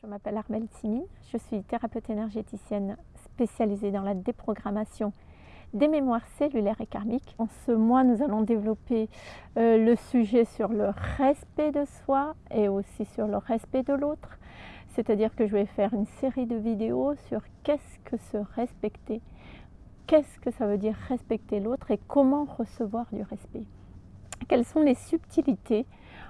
Je m'appelle Armelle Timine, je suis thérapeute énergéticienne spécialisée dans la déprogrammation des mémoires cellulaires et karmiques. En ce mois, nous allons développer euh, le sujet sur le respect de soi et aussi sur le respect de l'autre. C'est-à-dire que je vais faire une série de vidéos sur qu'est-ce que se respecter, qu'est-ce que ça veut dire respecter l'autre et comment recevoir du respect. Quelles sont les subtilités?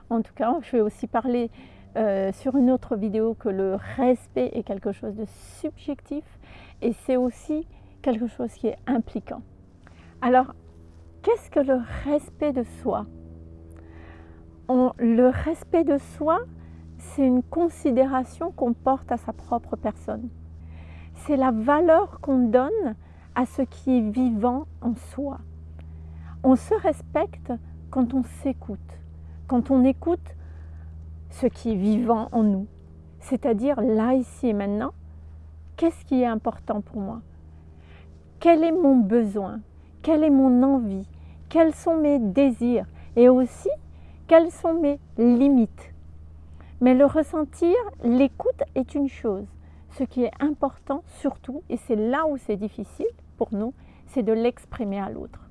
En tout cas, je vais aussi parler euh, sur une autre vidéo que le respect est quelque chose de subjectif et c'est aussi quelque chose qui est impliquant. Alors, qu'est-ce que le respect de soi? Le respect de soi, c'est une considération qu'on porte à sa propre personne. C'est la valeur qu'on donne à ce qui est vivant en soi. On se respecte quand on s'écoute, quand on écoute ce qui est vivant en nous, c'est-à-dire là, ici et maintenant, qu'est-ce qui est important pour moi? Quel est mon besoin? Quelle est mon envie? Quels sont mes désirs? Et aussi, quelles sont mes limites? Mais le ressentir, l'écoute est une chose. Ce qui est important surtout, et c'est là où c'est difficile pour nous, c'est de l'exprimer à l'autre.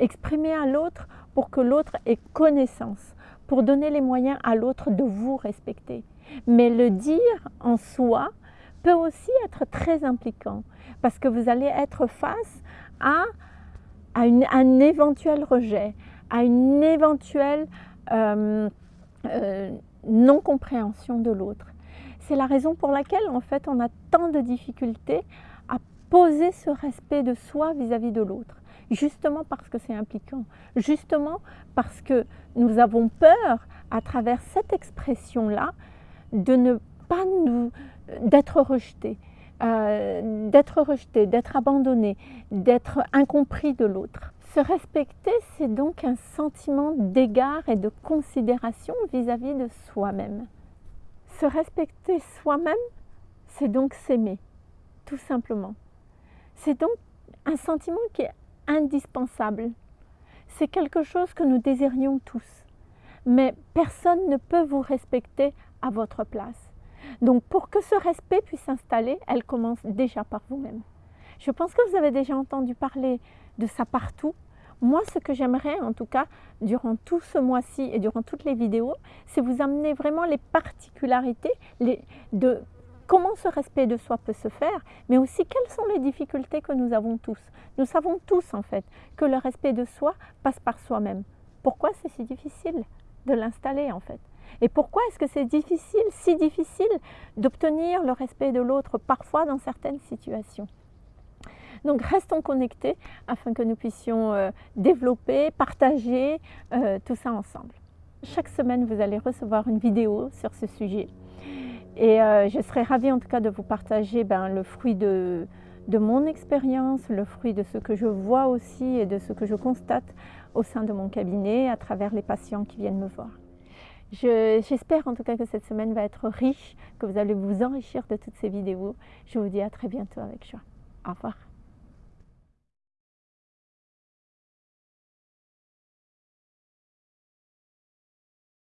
Exprimer à l'autre pour que l'autre ait connaissance, pour donner les moyens à l'autre de vous respecter. Mais le dire en soi peut aussi être très impliquant parce que vous allez être face à, un éventuel rejet, à une éventuelle euh, euh, non-compréhension de l'autre. C'est la raison pour laquelle en fait on a tant de difficultés à poser ce respect de soi vis-à-vis -vis de l'autre justement parce que c'est impliquant, justement parce que nous avons peur à travers cette expression-là de ne pas nous, d'être rejeté, euh, d'être rejeté, d'être abandonné, d'être incompris de l'autre. Se respecter, c'est donc un sentiment d'égard et de considération vis-à-vis de soi-même. Se respecter soi-même, c'est donc s'aimer, tout simplement. C'est donc un sentiment qui est indispensable. C'est quelque chose que nous désirions tous. Mais personne ne peut vous respecter à votre place. Donc pour que ce respect puisse s'installer, elle commence déjà par vous-même. Je pense que vous avez déjà entendu parler de ça partout. Moi, ce que j'aimerais, en tout cas, durant tout ce mois-ci et durant toutes les vidéos, c'est vous amener vraiment les particularités de comment ce respect de soi peut se faire, mais aussi quelles sont les difficultés que nous avons tous. Nous savons tous en fait que le respect de soi passe par soi-même. Pourquoi c'est si difficile de l'installer en fait? Et pourquoi est-ce que c'est difficile, si difficile d'obtenir le respect de l'autre parfois dans certaines situations? Donc restons connectés afin que nous puissions euh, développer, partager euh, tout ça ensemble. Chaque semaine, vous allez recevoir une vidéo sur ce sujet. Et euh, je serais ravie en tout cas de vous partager ben, le fruit de, mon expérience, le fruit de ce que je vois aussi et de ce que je constate au sein de mon cabinet à travers les patients qui viennent me voir. J'espère en tout cas que cette semaine va être riche, que vous allez vous enrichir de toutes ces vidéos. Je vous dis à très bientôt avec joie. Au revoir.